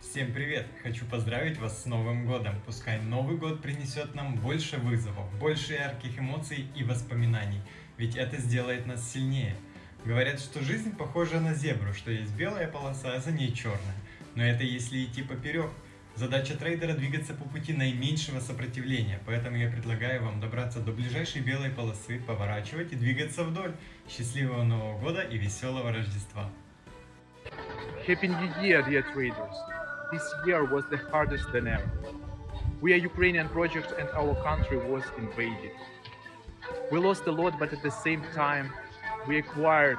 Всем привет! Хочу поздравить вас с Новым годом. Пускай Новый год принесет нам больше вызовов, больше ярких эмоций и воспоминаний, ведь это сделает нас сильнее. Говорят, что жизнь похожа на зебру, что есть белая полоса, а за ней черная. Но это если идти поперек. Задача трейдера двигаться по пути наименьшего сопротивления, поэтому я предлагаю вам добраться до ближайшей белой полосы, поворачивать и двигаться вдоль. Счастливого Нового года и веселого Рождества! Happy New Year, dear traders. This year was the hardest than ever. We are Ukrainian project and our country was invaded. We lost a lot, but at the same time, we acquired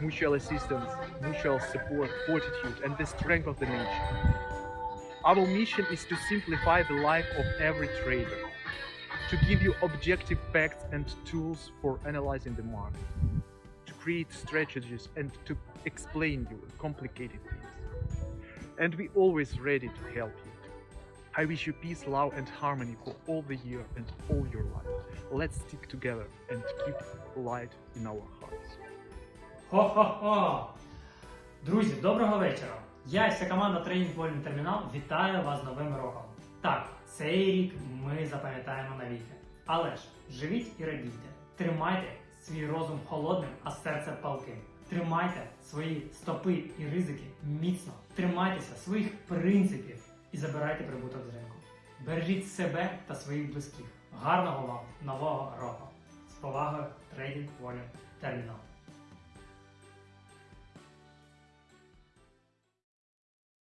mutual assistance, mutual support, fortitude, and the strength of the nation. Our mission is to simplify the life of every trader, to give you objective facts and tools for analyzing the market, to create strategies and to explain you complicated things. And we always ready to help you. I wish you peace, love, and harmony for all the year and all your life. Let's stick together and keep light in our hearts. Хо-хо-хо! Друзі, доброго вечора! Я і вся команда Тренінг Термінал вітаю вас Новим роком. Так, цей рік ми запам'ятаємо навіки. Але ж живіть і радійте. Тримайте свій розум холодним, а серце палким. Тримайте свої стопи і ризики міцно. Тримайтеся своїх принципів і забирайте прибуток з ринку. Бережіть себе та своїх близьких. Гарного вам нового року! З повагою Трейдинг волю Термінал.